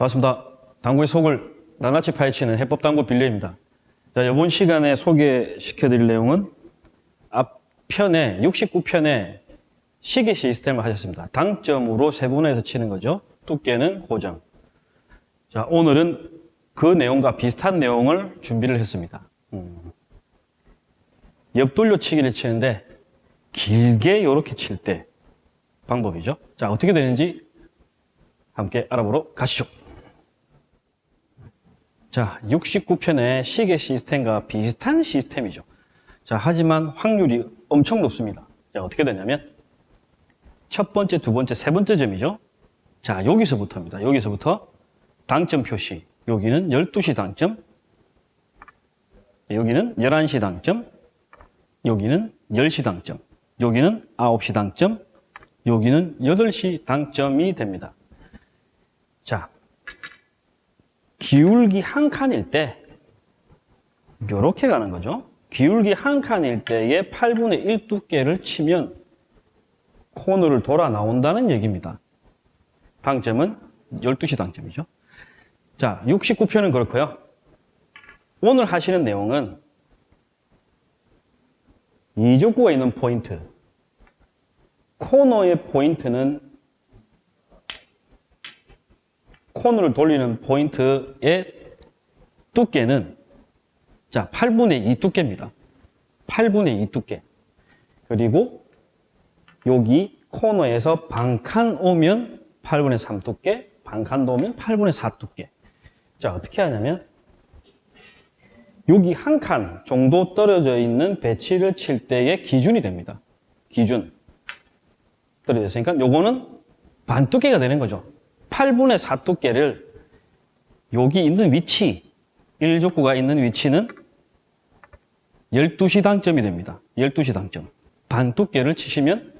반갑습니다. 당구의 속을 낱낱이 파헤치는 해법 당구 빌려입니다. 자, 이번 시간에 소개시켜 드릴 내용은 앞편에 69편에 시계 시스템을 하셨습니다. 당점으로 세분화해서 치는 거죠. 두께는 고정. 자, 오늘은 그 내용과 비슷한 내용을 준비를 했습니다. 음. 옆돌려 치기를 치는데 길게 이렇게 칠 때 방법이죠. 자, 어떻게 되는지 함께 알아보러 가시죠. 자, 69편의 시계 시스템과 비슷한 시스템이죠. 자, 하지만 확률이 엄청 높습니다. 자, 어떻게 되냐면 첫 번째, 두 번째, 세 번째 점이죠. 자, 여기서부터입니다. 여기서부터 당점 표시. 여기는 12시 당점. 여기는 11시 당점. 여기는 10시 당점. 여기는 9시 당점. 여기는 8시 당점이 됩니다. 자, 기울기 한 칸일 때 이렇게 가는 거죠. 기울기 한 칸일 때의 8분의 1 두께를 치면 코너를 돌아 나온다는 얘기입니다. 당점은 12시 당점이죠. 자, 69편은 그렇고요. 오늘 하시는 내용은 이적구가 있는 포인트. 코너의 포인트는 코너를 돌리는 포인트의 두께는 자 8분의 2 두께입니다. 8분의 2 두께. 그리고 여기 코너에서 반칸 오면 8분의 3 두께, 반칸도 오면 8분의 4 두께. 자 어떻게 하냐면 여기 한 칸 정도 떨어져 있는 배치를 칠 때의 기준이 됩니다. 기준. 떨어져 있으니까 요거는 반 두께가 되는 거죠. 8분의 4 두께를 여기 있는 위치, 1족구가 있는 위치는 12시 당점이 됩니다. 12시 당점. 반 두께를 치시면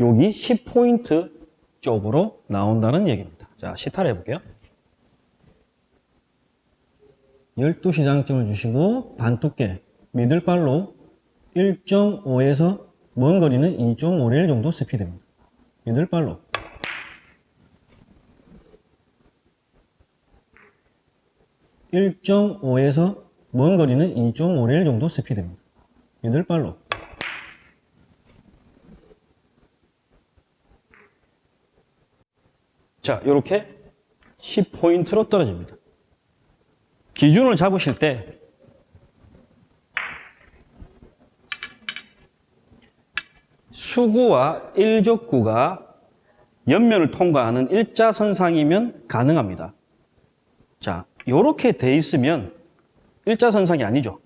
여기 10포인트 쪽으로 나온다는 얘기입니다. 자, 시타를 해볼게요. 12시 당점을 주시고 반 두께, 미들발로 1.5에서 먼 거리는 2.5레일 정도 스피드입니다. 미들발로. (1.5에서) 먼 거리는 2.5레일 정도 스피드입니다. 미들발로. 자, 이렇게 10포인트로 떨어집니다. 기준을 잡으실 때 수구와 일족구가 옆면을 통과하는 일자선상이면 가능합니다. 자, 이렇게 돼 있으면 일자선상이 아니죠.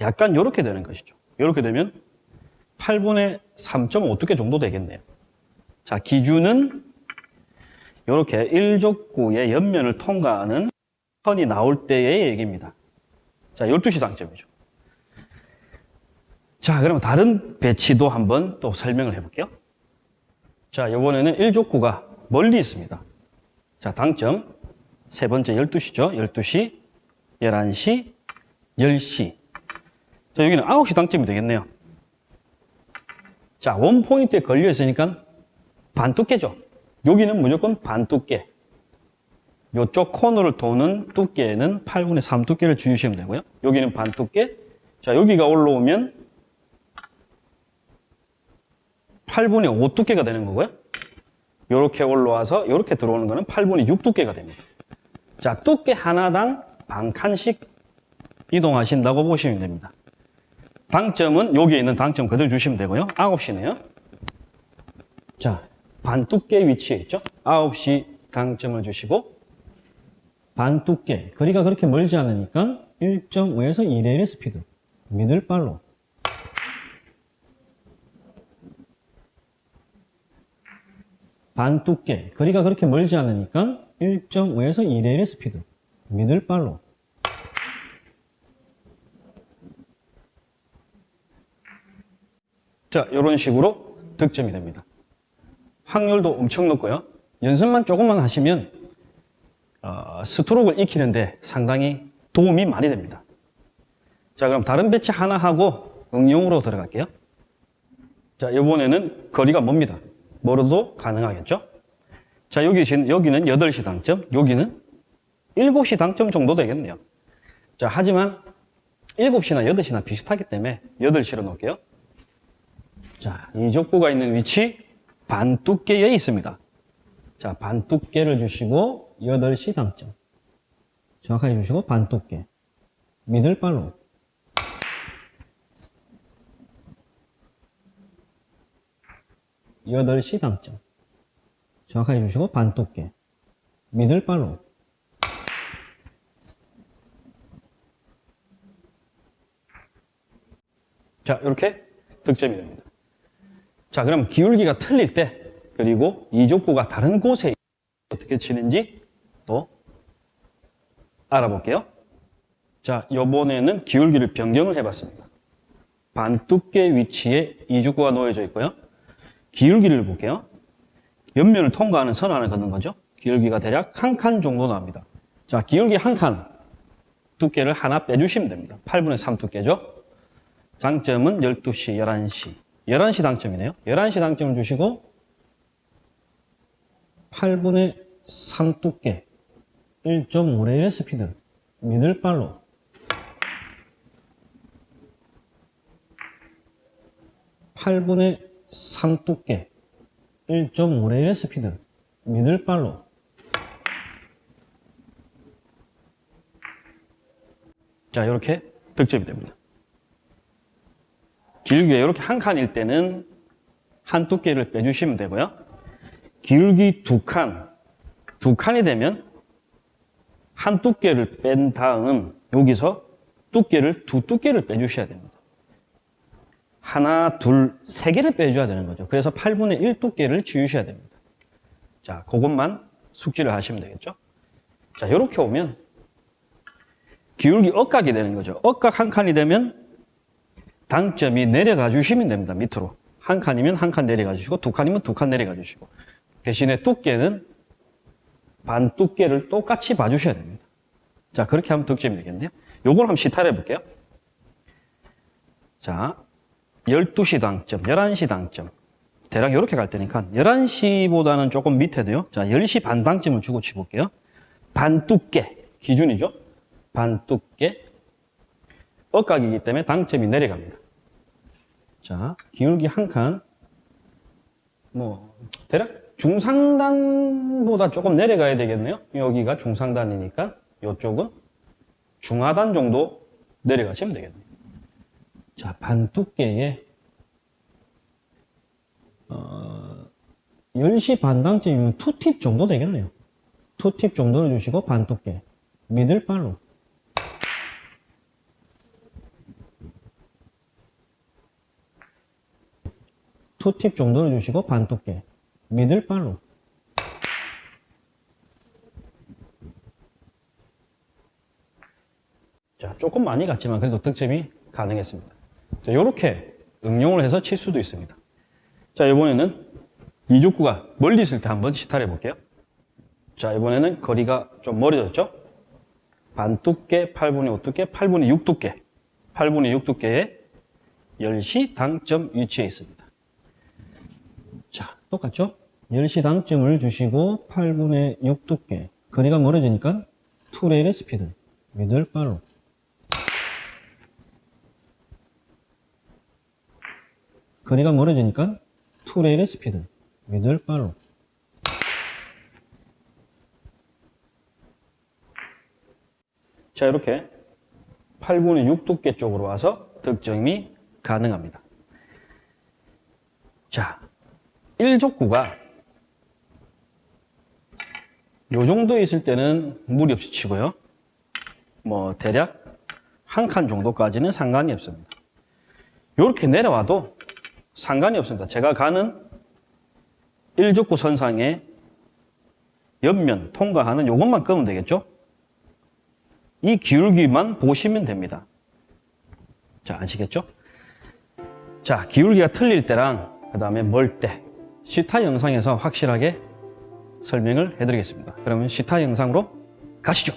약간 이렇게 되는 것이죠. 이렇게 되면 8분의 3.5 두께 정도 되겠네요. 자, 기준은 이렇게 1족구의 옆면을 통과하는 선이 나올 때의 얘기입니다. 자, 12시 당점이죠. 자, 그러면 다른 배치도 한번 또 설명을 해볼게요. 자, 이번에는 1족구가 멀리 있습니다. 자, 당점. 세 번째 12시죠. 12시, 11시, 10시. 자, 여기는 9시 당점이 되겠네요. 자, 원 포인트에 걸려 있으니까 반 두께죠. 여기는 무조건 반 두께. 이쪽 코너를 도는 두께는 8분의 3 두께를 주시면 되고요. 여기는 반 두께. 자, 여기가 올라오면 8분의 5 두께가 되는 거고요. 이렇게 올라와서 이렇게 들어오는 거는 8분의 6 두께가 됩니다. 자, 두께 하나당 반 칸씩 이동하신다고 보시면 됩니다. 당점은 여기에 있는 당점 그대로 주시면 되고요. 9시네요. 자, 반 두께 위치에 있죠. 9시 당점을 주시고 반 두께, 거리가 그렇게 멀지 않으니까 1.5에서 2레일의 스피드, middle follow로 반 두께, 거리가 그렇게 멀지 않으니까 1.5에서 2레일의 스피드, 미들발로 자, 이런 식으로 득점이 됩니다. 확률도 엄청 높고요. 연습만 조금만 하시면 어, 스트로크를 익히는데 상당히 도움이 많이 됩니다. 자, 그럼 다른 배치 하나 하고 응용으로 들어갈게요. 자, 이번에는 거리가 멉니다. 멀어도 가능하겠죠? 자, 여기, 진- 여기는 8시 당점, 여기는 7시 당점 정도 되겠네요. 자, 하지만 7시나 8시나 비슷하기 때문에 8시로 놓을게요. 자, 이 족구가 있는 위치 반두께에 있습니다. 자, 반두께를 주시고 8시 당점. 정확하게 주시고 반두께. 미들발로. 여덟 시 당점. 정확하게 주시고 반 두께. 미들발로. 자, 이렇게 득점이 됩니다. 자, 그럼 기울기가 틀릴 때, 그리고 이 족구가 다른 곳에 어떻게 치는지 또 알아볼게요. 자, 이번에는 기울기를 변경을 해봤습니다. 반두께 위치에 이 족구가 놓여져 있고요. 기울기를 볼게요. 옆면을 통과하는 선 하나 걷는 거죠. 기울기가 대략 한 칸 정도 나옵니다. 자, 기울기 한 칸. 두께를 하나 빼주시면 됩니다. 8분의 3 두께죠. 장점은 12시, 11시. 11시 당점이네요. 11시 당점을 주시고 8분의 3 두께 1.5레일 스피드 미들발로 팔분의3 두께 1.5레일 스피드 미들발로 자 이렇게 득점이 됩니다. 길게 이렇게 한 칸일 때는 한 두께를 빼주시면 되고요. 길기 두 칸, 두 칸이 되면 한 두께를 뺀 다음 여기서 두께를 두 두께를 빼주셔야 됩니다. 하나, 둘, 세 개를 빼줘야 되는 거죠. 그래서 8분의 1 두께를 지우셔야 됩니다. 자, 그것만 숙지를 하시면 되겠죠. 자, 이렇게 오면 기울기 억각이 되는 거죠. 억각 한 칸이 되면 당점이 내려가 주시면 됩니다. 밑으로. 한 칸이면 한 칸 내려가 주시고 두 칸이면 두 칸 내려가 주시고 대신에 두께는 반 두께를 똑같이 봐주셔야 됩니다. 자, 그렇게 하면 득점이 되겠네요. 요걸 한번 시타를 해볼게요. 자, 12시 당점, 11시 당점. 대략 이렇게 갈 테니까 11시보다는 조금 밑에도요. 자, 10시 반 당점을 주고 치볼게요. 반 두께 기준이죠. 반 두께 억각이기 때문에 당점이 내려갑니다. 자, 기울기 한 칸. 뭐 대략 중상단보다 조금 내려가야 되겠네요. 여기가 중상단이니까 이쪽은 중하단 정도 내려가시면 되겠네요. 자, 반 두께에 어, 10시 반 당점이면 투팁 정도 되겠네요. 투팁 정도를 주시고 반 두께. 미들발로. 투팁 정도를 주시고 반 두께. 미들발로. 자, 조금 많이 갔지만 그래도 득점이 가능했습니다. 자, 이렇게 응용을 해서 칠 수도 있습니다. 자, 이번에는 이족구가 멀리 있을 때 한번 시타를 해볼게요. 자, 이번에는 거리가 좀 멀어졌죠? 반 두께, 8분의 5 두께, 8분의 6 두께. 8분의 6 두께에 10시 당점 위치에 있습니다. 자, 똑같죠? 10시 당점을 주시고 8분의 6 두께. 거리가 멀어지니까 two레일의 스피드. middle follow로. 거리가 멀어지니까 two레일의 스피드. middle follow로. 자, 이렇게 8분의 6 두께 쪽으로 와서 득점이 가능합니다. 자, 1족구가 요 정도 있을 때는 무리 없이 치고요. 뭐 대략 한 칸 정도까지는 상관이 없습니다. 이렇게 내려와도 상관이 없습니다. 제가 가는 1족구 선상에 옆면 통과하는 요것만 끄면 되겠죠? 이 기울기만 보시면 됩니다. 자, 아시겠죠? 자, 기울기가 틀릴 때랑 그 다음에 멀 때 시타 영상에서 확실하게 설명을 해드리겠습니다. 그러면 시타 영상으로 가시죠.